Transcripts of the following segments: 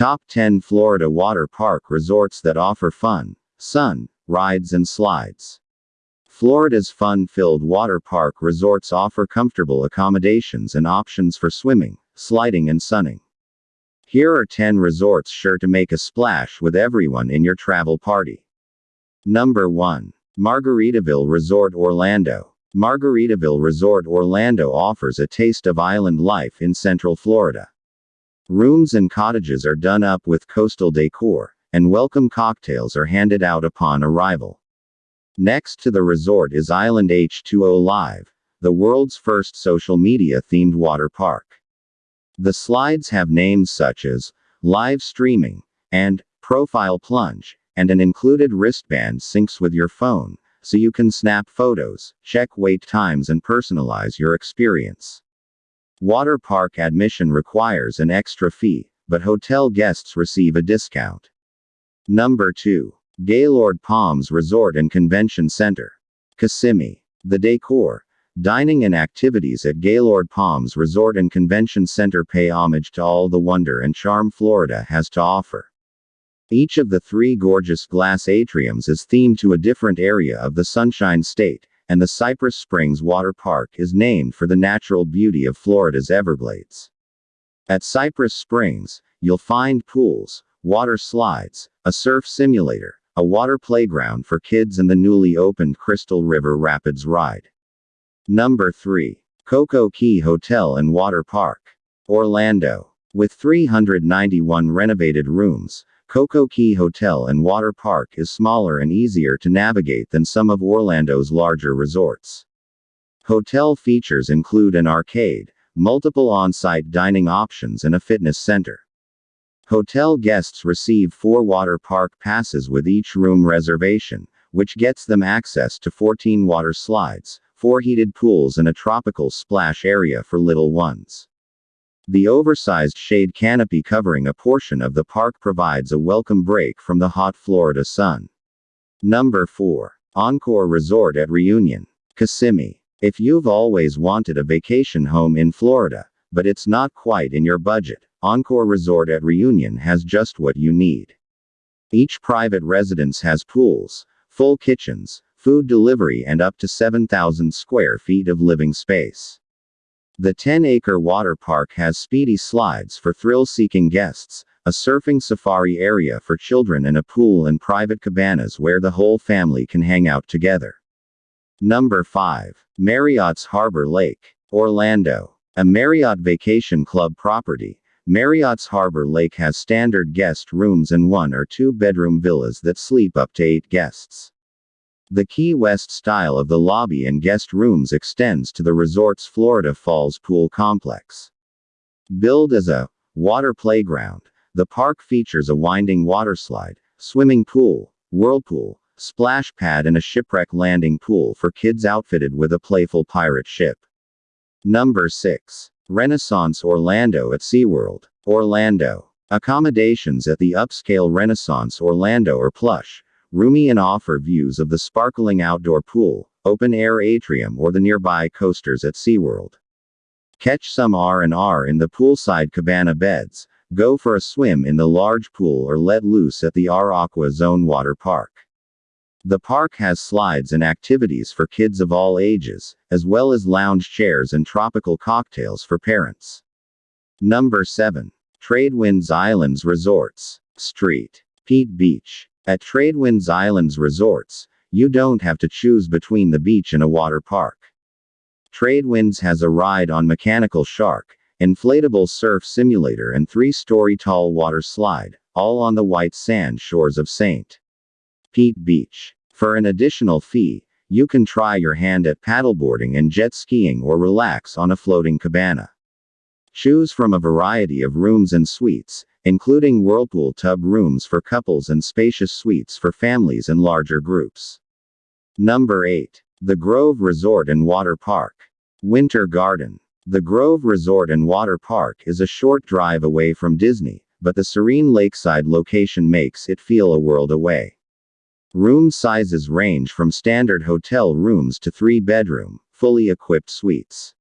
Top 10 Florida Water Park Resorts that offer fun, sun, rides, and slides. Florida's fun filled water park resorts offer comfortable accommodations and options for swimming, sliding, and sunning. Here are 10 resorts sure to make a splash with everyone in your travel party. Number 1. Margaritaville Resort Orlando. Margaritaville Resort Orlando offers a taste of island life in Central Florida. Rooms and cottages are done up with coastal decor, and welcome cocktails are handed out upon arrival. Next to the resort is Island H2O Live, the world's first social media themed water park. The slides have names such as live streaming and profile plunge, and an included wristband syncs with your phone, so you can snap photos, check wait times, and personalize your experience. Water park admission requires an extra fee, but hotel guests receive a discount. Number 2. Gaylord Palms Resort and Convention Center. Kissimmee. The decor, dining and activities at Gaylord Palms Resort and Convention Center pay homage to all the wonder and charm Florida has to offer. Each of the three gorgeous glass atriums is themed to a different area of the Sunshine State, and the Cypress Springs Water Park is named for the natural beauty of Florida's Everglades. At Cypress Springs, you'll find pools, water slides, a surf simulator, a water playground for kids and the newly opened Crystal River Rapids ride. Number 3. Coco Key Hotel and Water Park. Orlando. With 391 renovated rooms, Coco Key Hotel and Water Park is smaller and easier to navigate than some of Orlando's larger resorts. Hotel features include an arcade, multiple on site dining options, and a fitness center. Hotel guests receive four water park passes with each room reservation, which gets them access to 14 water slides, four heated pools, and a tropical splash area for little ones. The oversized shade canopy covering a portion of the park provides a welcome break from the hot Florida sun. Number 4. Encore Resort at Reunion. Kissimmee. If you've always wanted a vacation home in Florida, but it's not quite in your budget, Encore Resort at Reunion has just what you need. Each private residence has pools, full kitchens, food delivery, and up to 7,000 square feet of living space. The 10 acre water park has speedy slides for thrill seeking guests, a surfing safari area for children, and a pool and private cabanas where the whole family can hang out together. Number 5. Marriott's Harbor Lake, Orlando. A Marriott Vacation Club property, Marriott's Harbor Lake has standard guest rooms and one or two bedroom villas that sleep up to eight guests. The Key West style of the lobby and guest rooms extends to the resort's Florida Falls pool complex. Billed as a water playground, the park features a winding waterslide, swimming pool, whirlpool, splash pad, and a shipwreck landing pool for kids outfitted with a playful pirate ship. Number 6. Renaissance Orlando at SeaWorld. Orlando. Accommodations at the upscale Renaissance Orlando are plush, roomy and offer views of the sparkling outdoor pool, open air atrium or the nearby coasters at SeaWorld. Catch some R&R in the poolside cabana beds, go for a swim in the large pool or let loose at the R Aqua Zone Water Park. The park has slides and activities for kids of all ages, as well as lounge chairs and tropical cocktails for parents. Number 7. Tradewinds Islands Resorts. Street. Pete Beach. At Tradewinds Islands Resorts, you don't have to choose between the beach and a water park. Tradewinds has a ride on Mechanical Shark, inflatable surf simulator, and three story tall water slide, all on the white sand shores of St. Pete Beach. For an additional fee, you can try your hand at paddleboarding and jet skiing or relax on a floating cabana. Choose from a variety of rooms and suites, including whirlpool tub rooms for couples and spacious suites for families and larger groups. Number 8. The Grove Resort and Water Park. Winter Garden. The Grove Resort and Water Park is a short drive away from Disney, but the serene lakeside location makes it feel a world away. Room sizes range from standard hotel rooms to three bedroom, fully equipped suites.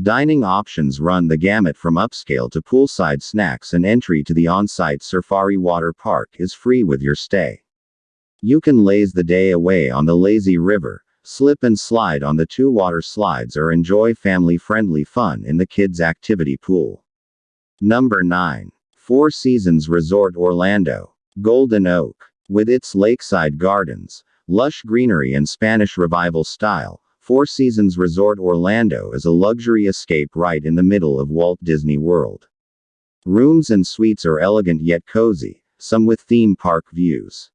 Dining options run the gamut from upscale to poolside snacks, and entry to the on site Surfari Water Park is free with your stay. You can laze the day away on the lazy river, slip and slide on the two water slides, or enjoy family friendly fun in the kids' activity pool. Number 9. Four Seasons Resort Orlando. Golden Oak. With its lakeside gardens, lush greenery, and Spanish Revival style, Four Seasons Resort Orlando is a luxury escape right in the middle of Walt Disney World. Rooms and suites are elegant yet cozy, some with theme park views.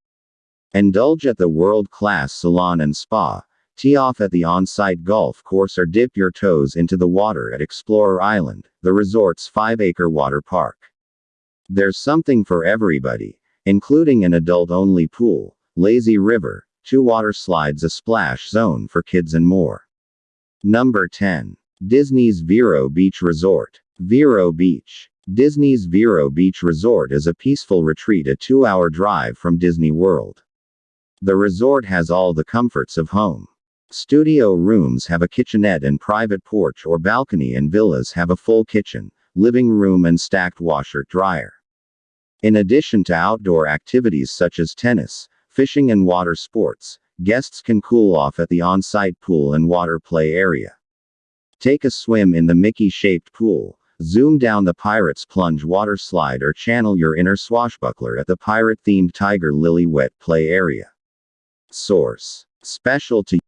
Indulge at the world class salon and spa, tee off at the on site golf course, or dip your toes into the water at Explorer Island, the resort's five acre water park. There's something for everybody, including an adult only pool, lazy river, two water slides, a splash zone for kids, and more. Number 10. Disney's Vero Beach Resort. Vero Beach. Disney's Vero Beach Resort is a peaceful retreat a two hour drive from Disney World. The resort has all the comforts of home. Studio rooms have a kitchenette and private porch or balcony, and villas have a full kitchen, living room, and stacked washer dryer. In addition to outdoor activities such as tennis, fishing, and water sports, guests can cool off at the on site pool and water play area. Take a swim in the Mickey shaped pool, zoom down the Pirates Plunge water slide, or channel your inner swashbuckler at the pirate themed Tiger Lily wet play area. Source. Special to